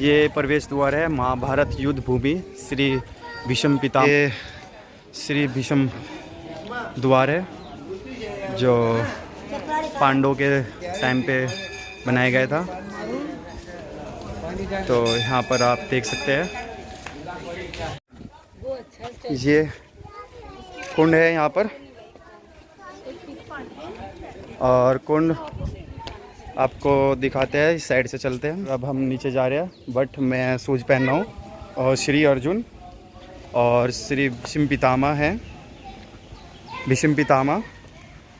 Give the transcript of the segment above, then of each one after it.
ये प्रवेश द्वार है महाभारत युद्ध भूमि श्री भीष्म पिता ये श्री भीष्म द्वार है जो पांडव के टाइम पे बनाया गया था। तो यहाँ पर आप देख सकते हैं। ये कुंड है यहाँ पर। और कुंड आपको दिखाते हैं, इस साइड से चलते हैं। अब हम नीचे जा रहे हैं बट मैं शूज़ पहन रहा हूँ और श्री अर्जुन और श्री भीष्म पितामा हैं। भीष्म पितामा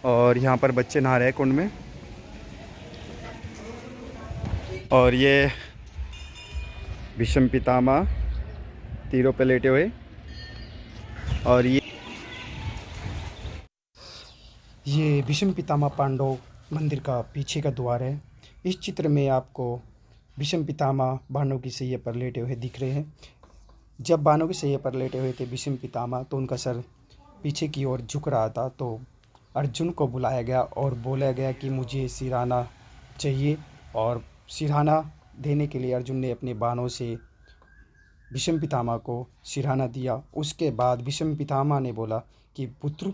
और यहाँ पर बच्चे नहा रहे हैं कुंड में। और ये भीष्म पितामा तीरों पे लेटे हुए। और ये ये भीष्म पितामा पांडव मंदिर का पीछे का द्वार है। इस चित्र में आपको भीष्म पितामह बाणों की सैया पर लेटे हुए दिख रहे हैं। जब बाणों की सैया पर लेटे हुए थे भीष्म पितामह तो उनका सर पीछे की ओर झुक रहा था। तो अर्जुन को बुलाया गया और बोला गया कि मुझे सिराना चाहिए और सिरहाना देने के लिए अर्जुन ने अपने बाणों से भीष्म पितामह को सिरहाना दिया। उसके बाद भीष्म पितामह ने बोला कि, पुत्र,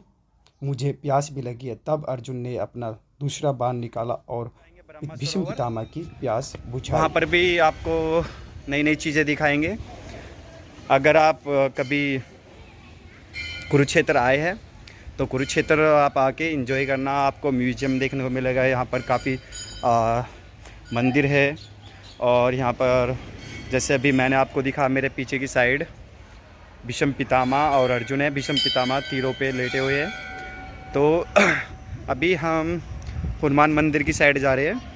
मुझे प्यास भी लगी है। तब अर्जुन ने अपना दूसरा बाण निकाला और भीष्म पितामह की प्यास बुझाई। वहाँ पर भी आपको नई नई चीज़ें दिखाएँगे। अगर आप कभी कुरुक्षेत्र आए हैं तो कुरुक्षेत्र आप आके एंजॉय करना। आपको म्यूज़ियम देखने को मिलेगा। यहाँ पर काफ़ी मंदिर है और यहाँ पर जैसे अभी मैंने आपको दिखा, मेरे पीछे की साइड भीष्म पितामा और अर्जुन है। भीष्म पितामा तीरों पे लेटे हुए हैं। तो अभी हम हनुमान मंदिर की साइड जा रहे हैं।